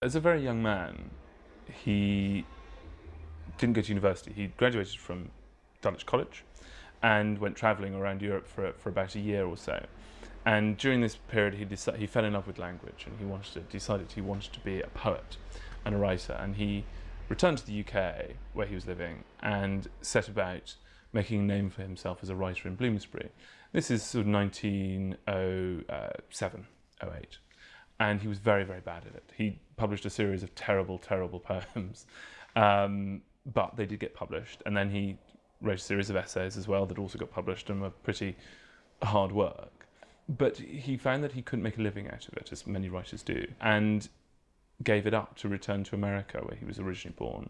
As a very young man, he didn't go to university. He graduated from Dulwich College and went travelling around Europe for, for about a year or so. And during this period, he, decided, he fell in love with language and he wanted to, decided he wanted to be a poet and a writer. And he returned to the UK, where he was living, and set about making a name for himself as a writer in Bloomsbury. This is sort of 1907, uh, 08. And he was very, very bad at it. He published a series of terrible, terrible poems. Um, but they did get published. And then he wrote a series of essays as well that also got published and were pretty hard work. But he found that he couldn't make a living out of it, as many writers do, and gave it up to return to America, where he was originally born,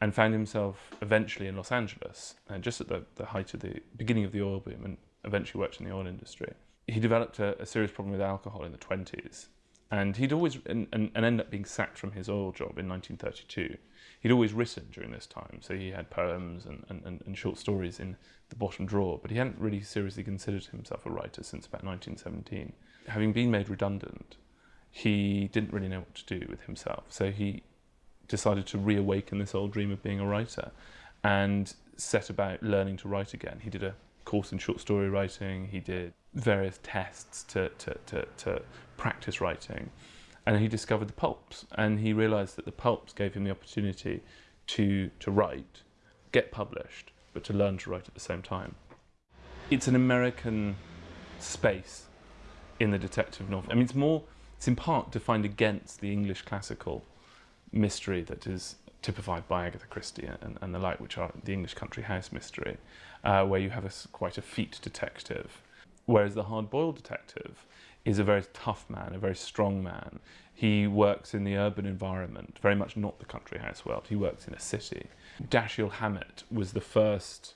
and found himself eventually in Los Angeles, and just at the, the height of the beginning of the oil boom, and eventually worked in the oil industry. He developed a, a serious problem with alcohol in the 20s, and he'd always, and, and, and ended up being sacked from his oil job in 1932 he'd always written during this time, so he had poems and, and, and short stories in the bottom drawer, but he hadn't really seriously considered himself a writer since about 1917. Having been made redundant, he didn't really know what to do with himself, so he decided to reawaken this old dream of being a writer and set about learning to write again. He did a course in short story writing, he did various tests to, to, to, to practice writing. And he discovered the pulps and he realized that the pulps gave him the opportunity to to write get published but to learn to write at the same time. It's an american space in the detective novel. I mean it's more it's in part defined against the english classical mystery that is typified by agatha christie and, and the like which are the english country house mystery uh, where you have a, quite a feat detective whereas the hard-boiled detective is a very tough man, a very strong man. He works in the urban environment, very much not the country house world. He works in a city. Dashiell Hammett was the first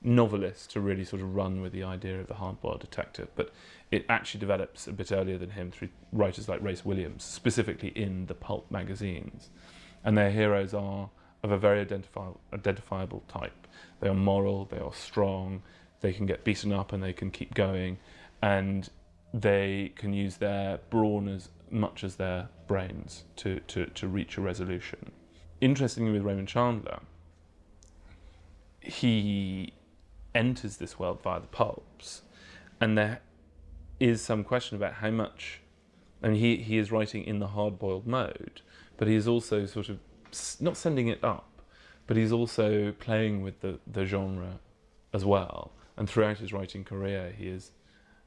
novelist to really sort of run with the idea of the hard-boiled detective, but it actually develops a bit earlier than him through writers like Race Williams, specifically in the pulp magazines. And their heroes are of a very identifi identifiable type. They are moral, they are strong, they can get beaten up and they can keep going, and they can use their brawn as much as their brains to, to, to reach a resolution. Interestingly with Raymond Chandler, he enters this world via the pulps and there is some question about how much, I mean he, he is writing in the hard-boiled mode, but he is also sort of, not sending it up, but he's also playing with the, the genre as well. And throughout his writing career, he is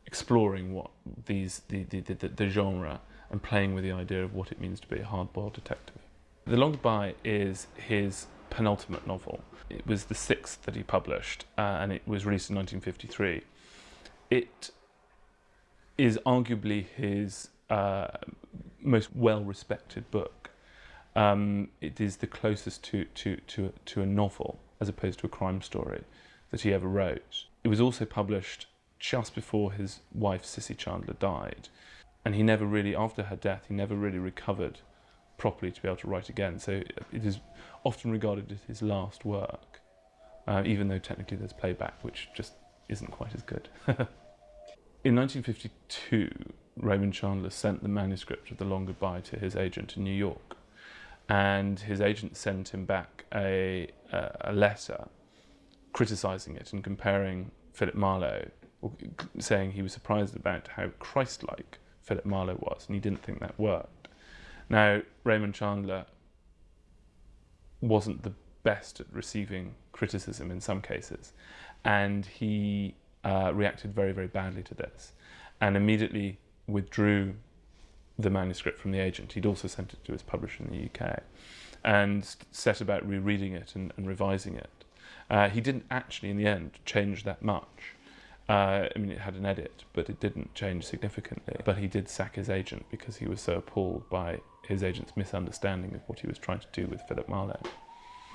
exploring what these the, the, the, the, genre and playing with the idea of what it means to be a hard-boiled detective. The Long Goodbye is his penultimate novel. It was the sixth that he published uh, and it was released in 1953. It is arguably his uh, most well-respected book. Um, it is the closest to, to, to, to a novel as opposed to a crime story that he ever wrote. It was also published just before his wife Cissy Chandler died. And he never really, after her death, he never really recovered properly to be able to write again. So it is often regarded as his last work, uh, even though technically there's playback, which just isn't quite as good. in 1952, Raymond Chandler sent the manuscript of The Long Goodbye to his agent in New York. And his agent sent him back a, a letter criticising it and comparing Philip Marlowe saying he was surprised about how Christ-like Philip Marlowe was, and he didn't think that worked. Now, Raymond Chandler wasn't the best at receiving criticism in some cases, and he uh, reacted very, very badly to this, and immediately withdrew the manuscript from the agent. He'd also sent it to his publisher in the UK, and set about rereading it and, and revising it. Uh, he didn't actually, in the end, change that much. Uh, I mean, it had an edit, but it didn't change significantly. But he did sack his agent because he was so appalled by his agent's misunderstanding of what he was trying to do with Philip Marlowe.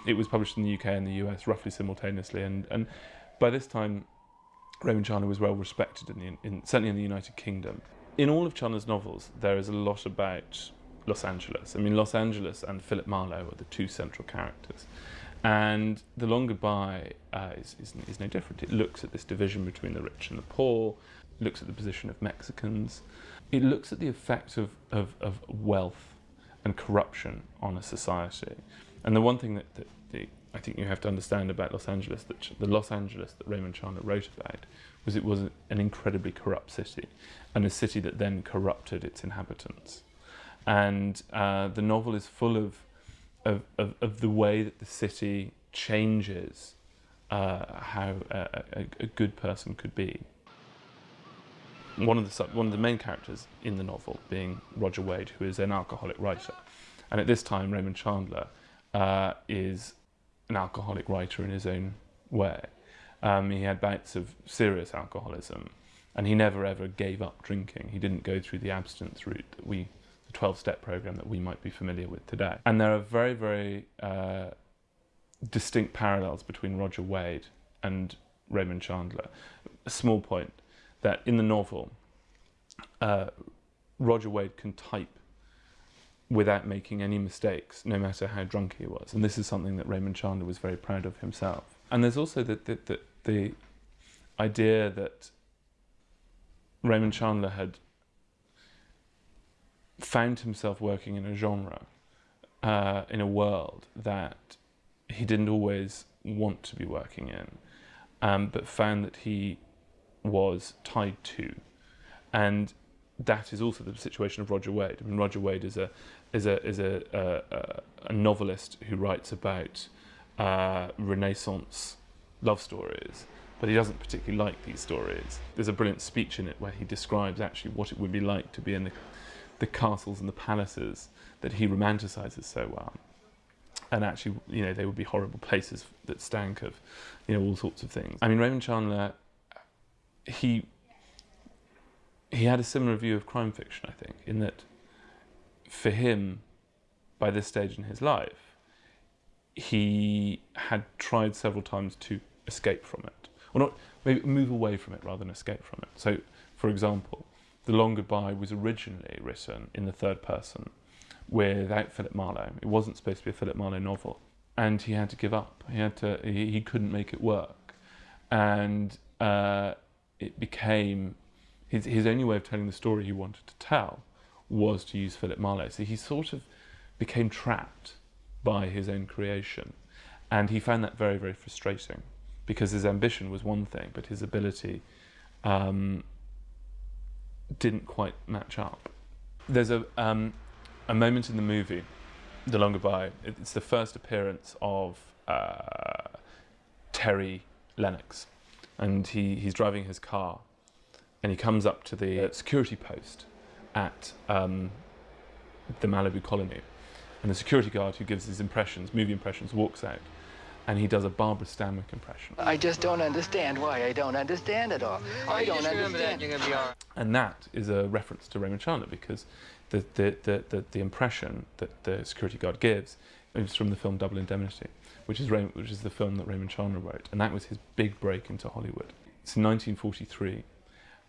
It was published in the UK and the US roughly simultaneously, and, and by this time, Raymond Chandler was well respected, in, the, in certainly in the United Kingdom. In all of Chandler's novels, there is a lot about Los Angeles. I mean, Los Angeles and Philip Marlowe are the two central characters. And The Long Goodbye uh, is, is, is, no different. It looks at this division between the rich and the poor, looks at the position of Mexicans, it looks at the effect of, of, of wealth and corruption on a society. And the one thing that, that the, I think you have to understand about Los Angeles, that the Los Angeles that Raymond Chandler wrote about, was it was an incredibly corrupt city, and a city that then corrupted its inhabitants. And uh, the novel is full of, of, of, of, the way that the city changes uh, how a, a, a good person could be one of the one of the main characters in the novel being Roger Wade, who is an alcoholic writer, and at this time Raymond Chandler uh, is an alcoholic writer in his own way. Um, he had bouts of serious alcoholism, and he never ever gave up drinking. He didn't go through the abstinence route that we, the 12-step program that we might be familiar with today. And there are very, very uh, distinct parallels between Roger Wade and Raymond Chandler. A small point that in the novel, uh, Roger Wade can type without making any mistakes, no matter how drunk he was. And this is something that Raymond Chandler was very proud of himself. And there's also the, the, the, the idea that Raymond Chandler had found himself working in a genre, uh, in a world that he didn't always want to be working in, um, but found that he was tied to. And that is also the situation of Roger Wade. I mean, Roger Wade is a is a is a a, a novelist who writes about uh, Renaissance love stories, but he doesn't particularly like these stories. There's a brilliant speech in it where he describes actually what it would be like to be in the the castles and the palaces that he romanticizes so well. And actually, you know, they would be horrible places that stank of, you know, all sorts of things. I mean, Raymond Chandler he he had a similar view of crime fiction, I think, in that for him, by this stage in his life, he had tried several times to escape from it, or not maybe move away from it rather than escape from it. So, for example, The Long Goodbye was originally written in the third person without Philip Marlowe. It wasn't supposed to be a Philip Marlowe novel, and he had to give up. He had to. He, he couldn't make it work, and. Uh, it became his, his only way of telling the story he wanted to tell was to use Philip Marlowe. So he sort of became trapped by his own creation. And he found that very, very frustrating because his ambition was one thing, but his ability um, didn't quite match up. There's a, um, a moment in the movie, The Long Goodbye, it's the first appearance of uh, Terry Lennox, and he, he's driving his car and he comes up to the security post at um, the Malibu colony. And the security guard who gives his impressions, movie impressions, walks out and he does a Barbara Stanwyck impression. I just don't understand why I don't understand it all. I don't understand. That, And that is a reference to Raymond Chandler because the, the, the, the, the impression that the security guard gives is from the film Double Indemnity which is, Ray, which is the film that Raymond Chandler wrote, and that was his big break into Hollywood. It's 1943,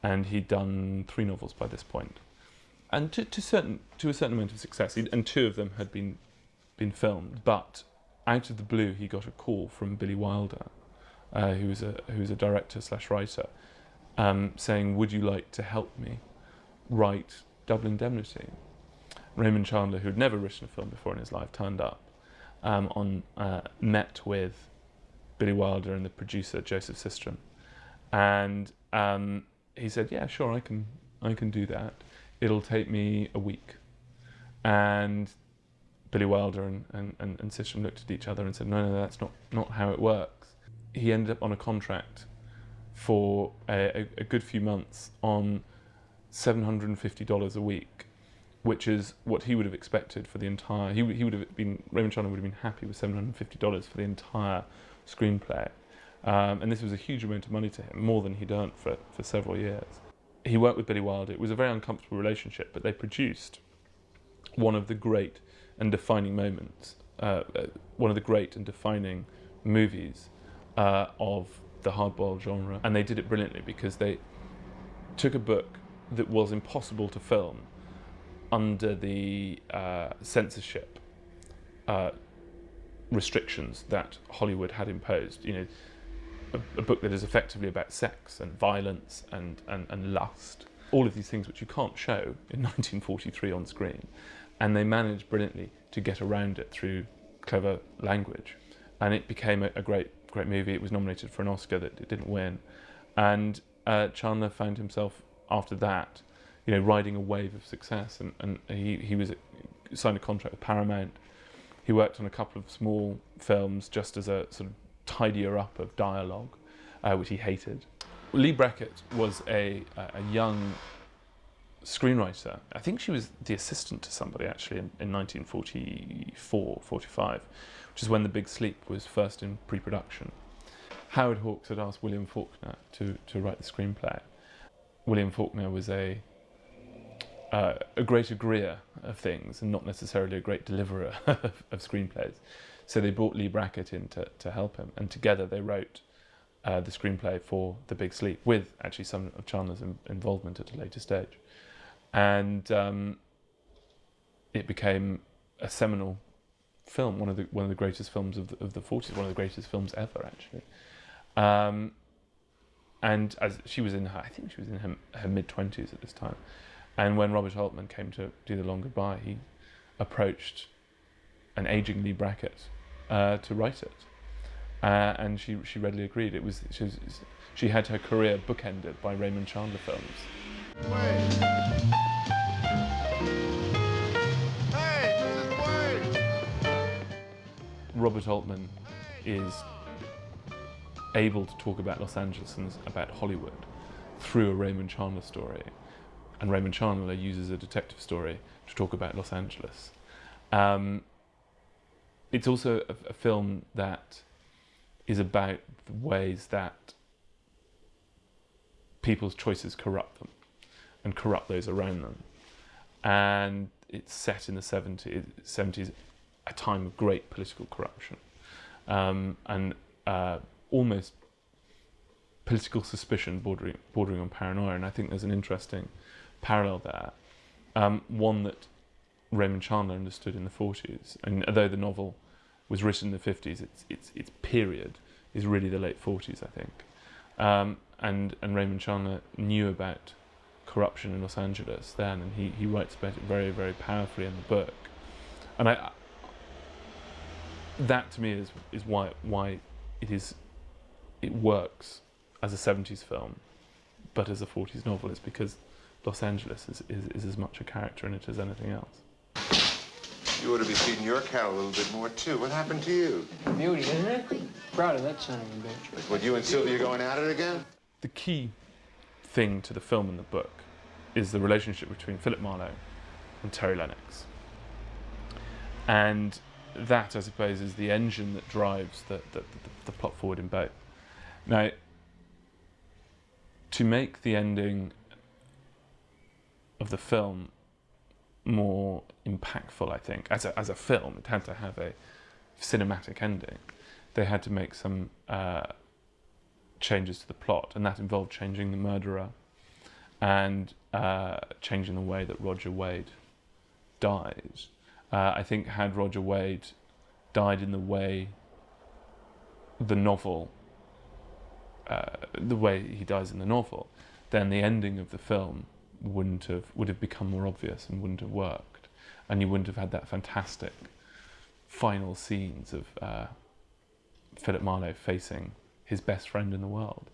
and he'd done three novels by this point, and to, to certain to a certain amount of success. And two of them had been been filmed, but out of the blue, he got a call from Billy Wilder, uh, who was a who was a director slash writer, um, saying, "Would you like to help me write Double Indemnity?" Raymond Chandler, who had never written a film before in his life, turned up um, on uh, met with Billy Wilder and the producer Joseph Sistrom, and um, he said, "Yeah, sure, I can, I can do that. It'll take me a week." And Billy Wilder and, and, and, and looked at each other and said, "No, no, that's not not how it works." He ended up on a contract for a, a, a good few months on seven hundred and fifty dollars a week which is what he would have expected for the entire. He, he would have been Raymond Chandler would have been happy with seven hundred fifty dollars for the entire screenplay, um, and this was a huge amount of money to him, more than he'd earned for for several years. He worked with Billy Wilder. It was a very uncomfortable relationship, but they produced one of the great and defining moments, uh, uh, one of the great and defining movies uh, of the hardboiled genre, and they did it brilliantly because they took a book that was impossible to film under the uh, censorship uh, restrictions that Hollywood had imposed. You know, a, a, book that is effectively about sex and violence and, and, and lust, all of these things which you can't show in 1943 on screen. And they managed brilliantly to get around it through clever language, and it became a, a great great movie. It was nominated for an Oscar that it didn't win, and uh, Chandler found himself after that, you know, riding a wave of success, and, and he he was signed a contract with Paramount. He worked on a couple of small films just as a sort of tidier up of dialogue, uh, which he hated. Leigh Brackett was a, a young screenwriter. I think she was the assistant to somebody actually in, in 1944, 45, which is when The Big Sleep was first in pre-production. Howard Hawks had asked William Faulkner to, to write the screenplay. William Faulkner was a uh, a great agreeer of things and not necessarily a great deliverer of, of screenplays. So they brought Leigh Brackett in to, to help him, and together they wrote uh, the screenplay for The Big Sleep, with actually some of Chandler's in, involvement at a later stage. And um, it became a seminal film, one of the one of the greatest films of the, of the 40s, one of the greatest films ever, actually. Um, and as she was in her, I think she was in her, her mid 20s at this time. And when Robert Altman came to do The Long Goodbye, he approached an aging Leigh Brackett uh, to write it. Uh, and she, she readily agreed. It was she, was she had her career bookended by Raymond Chandler films. Robert Altman is able to talk about Los Angeles and about Hollywood through a Raymond Chandler story. And Raymond Chandler uses a detective story to talk about Los Angeles. Um, it's also a, a film that is about the ways that people's choices corrupt them and corrupt those around them. And it's set in the 70s, 70s a time of great political corruption um, and uh, almost political suspicion bordering, bordering on paranoia. And I think there's an interesting parallel there, um, one that Raymond Chandler understood in the 40s. And although the novel was written in the 50s, its, its, its period is really the late 40s, I think. Um, and, and Raymond Chandler knew about corruption in Los Angeles then, and he, he writes about it very, very powerfully in the book. And I, that to me is, is why, why it is it works as a 70s film, but as a 40s novel, is because Los Angeles is, is, is as much a character in it as anything else. You ought to be feeding your cat a little bit more, too. What happened to you? Beauty, isn't it? Proud of that son of a bitch. What, you and Sylvia going at it again? The key thing to the film and the book is the relationship between Philip Marlowe and Terry Lennox. And that, I suppose, is the engine that drives the, the, the, the plot forward in both. Now, to make the ending of the film more impactful, I think, as a, as a film, it had to have a cinematic ending. They had to make some uh, changes to the plot, and that involved changing the murderer and uh, changing the way that Roger Wade dies. Uh, I think had Roger Wade died in the way the novel, uh, the way he dies in the novel, then the ending of the film wouldn't have would have become more obvious and wouldn't have worked, and you wouldn't have had that fantastic final scenes of uh, Philip Marlowe facing his best friend in the world